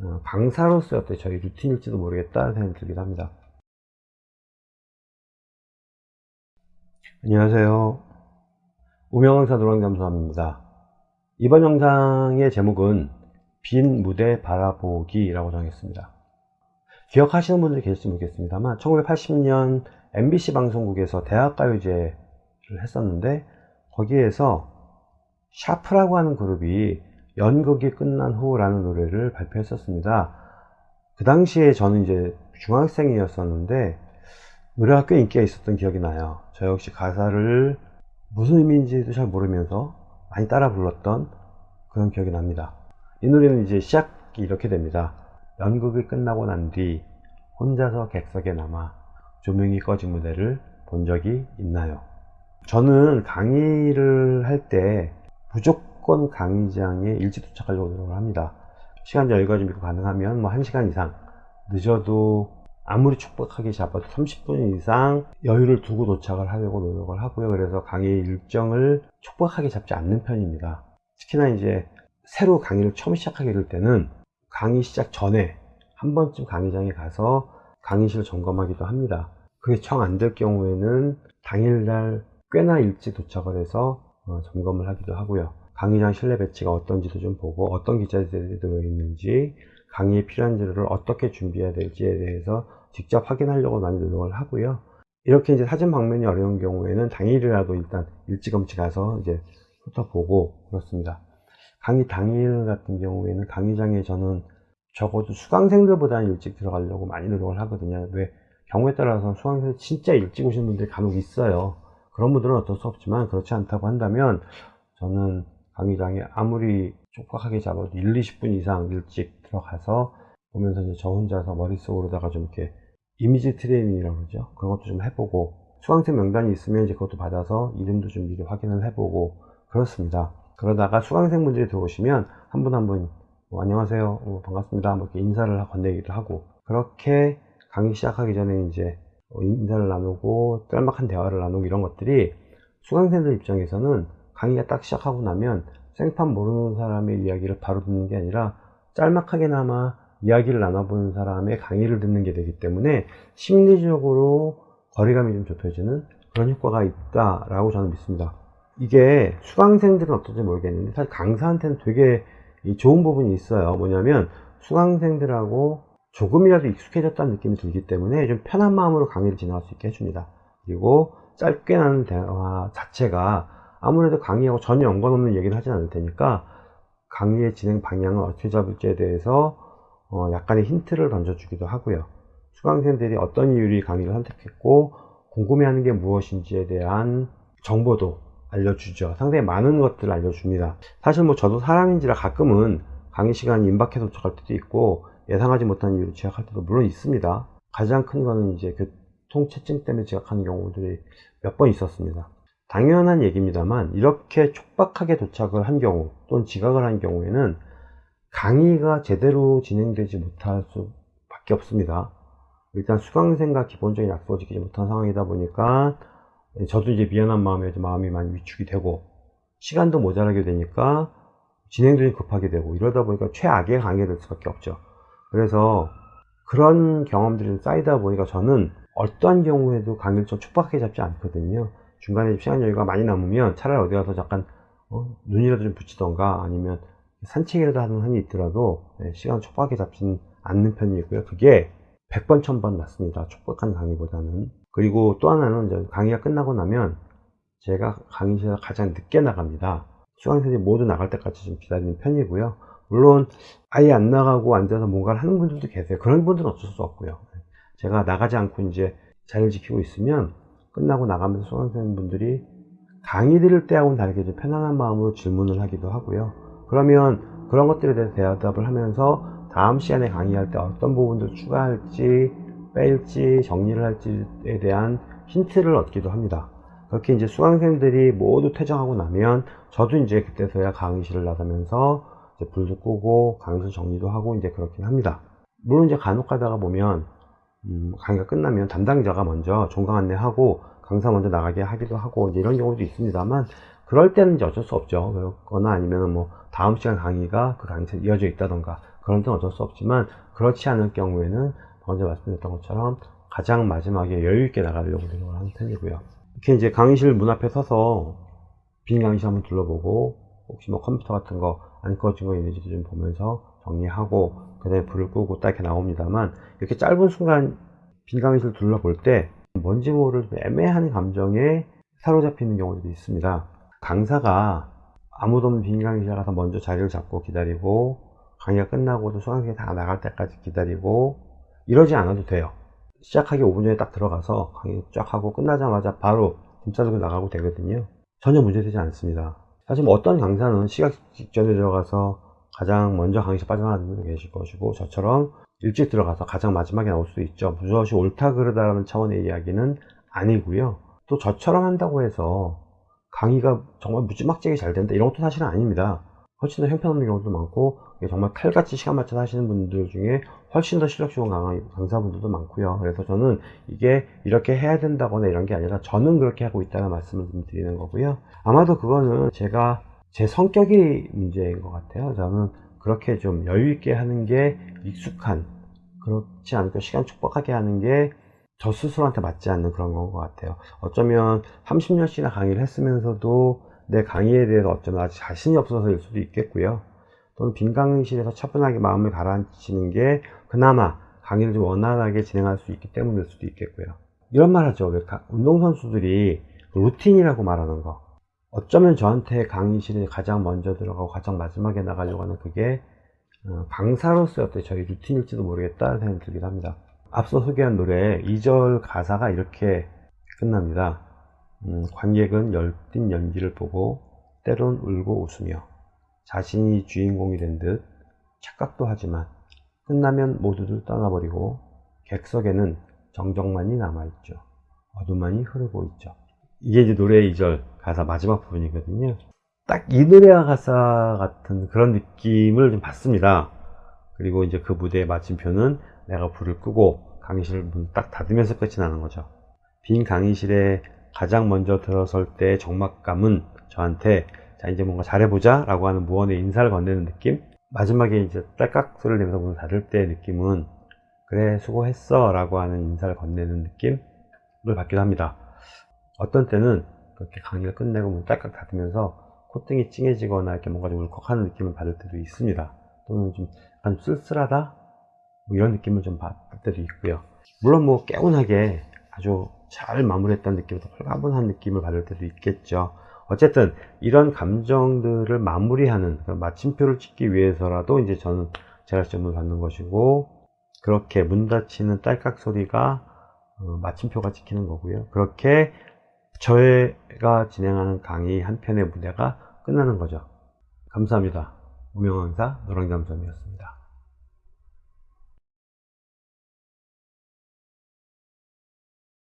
어, 강사로서의 어떤 저희 루틴일지도 모르겠다는 생각이 들기도 합니다. 안녕하세요. 우명강사 노랑잠수함입니다. 이번 영상의 제목은 빈 무대 바라보기라고 정했습니다. 기억하시는 분들이 계실지 모르겠습니다만 1980년 MBC 방송국에서 대학가요제를 했었는데 거기에서 샤프라고 하는 그룹이 연극이 끝난 후라는 노래를 발표했었습니다. 그 당시에 저는 이제 중학생이었었는데 노래가 꽤 인기가 있었던 기억이 나요. 저 역시 가사를 무슨 의미인지도 잘 모르면서 많이 따라 불렀던 그런 기억이 납니다. 이 노래는 이제 시작이 이렇게 됩니다. 연극이 끝나고 난 뒤 혼자서 객석에 남아 조명이 꺼진 무대를 본 적이 있나요? 저는 강의를 할 때 무조건 강의장에 일찍 도착하려고 노력을 합니다. 시간 여유가 좀 있고 가능하면 뭐 1시간 이상 늦어도 아무리 촉박하게 잡아도 30분 이상 여유를 두고 도착을 하려고 노력을 하고요. 그래서 강의 일정을 촉박하게 잡지 않는 편입니다. 특히나 이제 새로 강의를 처음 시작하게 될 때는 강의 시작 전에 한 번쯤 강의장에 가서 강의실을 점검하기도 합니다. 그게 청 안 될 경우에는 당일날 꽤나 일찍 도착을 해서 어, 점검을 하기도 하고요. 강의장 실내 배치가 어떤지도 좀 보고 어떤 기자들이 들어있는지 강의에 필요한 자료를 어떻게 준비해야 될지에 대해서 직접 확인하려고 많이 노력을 하고요. 이렇게 이제 사진 방면이 어려운 경우에는 당일이라도 일단 일찌감치 가서 이제 훑어보고 그렇습니다. 강의 당일 같은 경우에는 강의장에 저는 적어도 수강생들보다는 일찍 들어가려고 많이 노력을 하거든요. 왜 경우에 따라서 수강생 진짜 일찍 오시는 분들이 간혹 있어요. 그런 분들은 어쩔 수 없지만 그렇지 않다고 한다면 저는 강의장에 아무리 촉박하게 잡아도 1, 20분 이상 일찍 들어가서 보면서 이제 저 혼자서 머릿속으로다가 좀 이렇게 이미지 트레이닝이라고 그러죠. 그런 것도 좀 해보고 수강생 명단이 있으면 이제 그것도 받아서 이름도 좀 미리 확인을 해보고 그렇습니다. 그러다가 수강생 분들이 들어오시면 한 분 한분 뭐, 안녕하세요 어, 반갑습니다 뭐 이렇게 인사를 건네기도 하고 그렇게 강의 시작하기 전에 이제 어, 인사를 나누고 짤막한 대화를 나누고 이런 것들이 수강생들 입장에서는 강의가 딱 시작하고 나면 생판 모르는 사람의 이야기를 바로 듣는 게 아니라 짤막하게나마 이야기를 나눠보는 사람의 강의를 듣는 게 되기 때문에 심리적으로 거리감이 좀 좁혀지는 그런 효과가 있다라고 저는 믿습니다. 이게 수강생들은 어떨지 모르겠는데 사실 강사한테는 되게 좋은 부분이 있어요. 뭐냐면 수강생들하고 조금이라도 익숙해졌다는 느낌이 들기 때문에 좀 편한 마음으로 강의를 진행할 수 있게 해줍니다. 그리고 짧게 나는 대화 자체가 아무래도 강의하고 전혀 연관없는 얘기를 하진 않을 테니까 강의의 진행 방향을 어떻게 잡을지에 대해서 어 약간의 힌트를 던져주기도 하고요. 수강생들이 어떤 이유로 강의를 선택했고 궁금해하는 게 무엇인지에 대한 정보도 알려주죠. 상당히 많은 것들을 알려줍니다. 사실 뭐 저도 사람인지라 가끔은 강의 시간이 임박해서 도착할 때도 있고 예상하지 못한 이유로 지각할 때도 물론 있습니다. 가장 큰 거는 이제 교통체증 때문에 지각하는 경우들이 몇 번 있었습니다. 당연한 얘기입니다만 이렇게 촉박하게 도착을 한 경우 또는 지각을 한 경우에는 강의가 제대로 진행되지 못할 수밖에 없습니다. 일단 수강생과 기본적인 약속을 지키지 못한 상황이다 보니까 저도 이제 미안한 마음에 마음이 많이 위축이 되고 시간도 모자라게 되니까 진행도 급하게 되고 이러다 보니까 최악의 강의가 될 수밖에 없죠. 그래서 그런 경험들이 쌓이다 보니까 저는 어떠한 경우에도 강의를 좀 촉박하게 잡지 않거든요. 중간에 시간 여유가 많이 남으면 차라리 어디 가서 잠깐 어, 눈이라도 좀 붙이던가 아니면 산책이라도 하는 한이 있더라도 네, 시간 촉박하게 잡지는 않는 편이고요. 그게 100번, 1000번 낫습니다. 촉박한 강의보다는. 그리고 또 하나는 강의가 끝나고 나면 제가 강의실에 가장 늦게 나갑니다. 수강생들이 모두 나갈 때까지 좀 기다리는 편이고요. 물론 아예 안 나가고 앉아서 뭔가를 하는 분들도 계세요. 그런 분들은 어쩔 수 없고요. 제가 나가지 않고 이제 자리를 지키고 있으면 끝나고 나가면서 수강생분들이 강의 들을 때하고는 다르게 좀 편안한 마음으로 질문을 하기도 하고요. 그러면 그런 것들에 대해서 대답을 하면서 다음 시간에 강의할 때 어떤 부분들 추가할지 뺄지 정리를 할지에 대한 힌트를 얻기도 합니다. 그렇게 이제 수강생들이 모두 퇴장하고 나면 저도 이제 그때서야 강의실을 나가면서 불도 끄고 강의실 정리도 하고 이제 그렇긴 합니다. 물론 이제 간혹 가다가 보면 음, 강의가 끝나면 담당자가 먼저 종강 안내하고 강사 먼저 나가게 하기도 하고 이런 경우도 있습니다만 그럴 때는 이제 어쩔 수 없죠. 그렇거나 아니면 뭐 다음 시간 강의가 그 강의에서 이어져 있다던가 그런 데는 어쩔 수 없지만 그렇지 않을 경우에는 먼저 말씀드렸던 것처럼 가장 마지막에 여유 있게 나가려고 노력을 하는 편이고요. 이렇게 이제 강의실 문 앞에 서서 빈 강의실 한번 둘러보고 혹시 뭐 컴퓨터 같은 거 안 꺼진 거 있는지도 좀 보면서 정리하고 그 다음에 불을 끄고 딱 이렇게 나옵니다만 이렇게 짧은 순간 빈 강의실 둘러볼 때 뭔지 모를 좀 애매한 감정에 사로잡히는 경우도 있습니다. 강사가 아무도 없는 빈 강의실 가서 먼저 자리를 잡고 기다리고 강의가 끝나고도 수강생이 다 나갈 때까지 기다리고 이러지 않아도 돼요. 시작하기 5분 전에 딱 들어가서 강의 쫙 하고 끝나자마자 바로 짐 싸들고 나가고 되거든요. 전혀 문제되지 않습니다. 사실 뭐 어떤 강사는 시작 직전에 들어가서 가장 먼저 강의실 빠져나가는 분도 계실 것이고 저처럼 일찍 들어가서 가장 마지막에 나올 수도 있죠. 무엇이 옳다 그르다라는 차원의 이야기는 아니고요. 또 저처럼 한다고 해서 강의가 정말 무지막지하게 잘 된다 이런 것도 사실은 아닙니다. 훨씬 더 형편없는 경우도 많고 정말 칼같이 시간 맞춰서 하시는 분들 중에 훨씬 더 실력 좋은 강사분들도 많고요. 그래서 저는 이게 이렇게 해야 된다거나 이런 게 아니라 저는 그렇게 하고 있다는 말씀을 좀 드리는 거고요. 아마도 그거는 제가 제 성격이 문제인 것 같아요. 저는 그렇게 좀 여유 있게 하는 게 익숙한 그렇지 않고 시간 촉박하게 하는 게 저 스스로한테 맞지 않는 그런 건 것 같아요. 어쩌면 30년씩이나 강의를 했으면서도 내 강의에 대해서 어쩌면 아직 자신이 없어서일 수도 있겠고요. 또는 빈 강의실에서 차분하게 마음을 가라앉히는 게 그나마 강의를 좀 원활하게 진행할 수 있기 때문일 수도 있겠고요. 이런 말 하죠. 운동선수들이 루틴이라고 말하는 거. 어쩌면 저한테 강의실에 가장 먼저 들어가고 가장 마지막에 나가려고 하는 그게 어, 강사로서의 어떤 저희 루틴일지도 모르겠다는 생각이 들기도 합니다. 앞서 소개한 노래 2절 가사가 이렇게 끝납니다. 음, 관객은 열띤 연기를 보고 때론 울고 웃으며 자신이 주인공이 된 듯 착각도 하지만 끝나면 모두들 떠나버리고 객석에는 정적만이 남아있죠. 어둠만이 흐르고 있죠. 이게 이제 노래의 2절 가사 마지막 부분이거든요. 딱 이 노래와 가사 같은 그런 느낌을 좀 받습니다. 그리고 이제 그 무대의 마침표는 내가 불을 끄고 강의실 문 딱 닫으면서 끝이 나는 거죠. 빈 강의실에 가장 먼저 들어설 때의 적막감은 저한테 자 이제 뭔가 잘해보자 라고 하는 무언의 인사를 건네는 느낌 마지막에 이제 딸깍 소리를 내면서 문을 닫을 때의 느낌은 그래 수고했어 라고 하는 인사를 건네는 느낌을 받기도 합니다 어떤 때는 그렇게 강의를 끝내고 문 딸깍 닫으면서 콧등이 찡해지거나 이렇게 뭔가 좀 울컥하는 느낌을 받을 때도 있습니다. 또는 좀 약간 쓸쓸하다? 뭐 이런 느낌을 좀 받을 때도 있고요. 물론 뭐 개운하게 아주 잘 마무리했다는 느낌에서 홀가분한 느낌을 받을 때도 있겠죠. 어쨌든 이런 감정들을 마무리하는 마침표를 찍기 위해서라도 이제 저는 시험을 받는 것이고 그렇게 문 닫히는 딸깍 소리가 어, 마침표가 찍히는 거고요. 그렇게 저희가 진행하는 강의 한 편의 무대가 끝나는 거죠. 감사합니다. 우명왕사 노랑잠섬이었습니다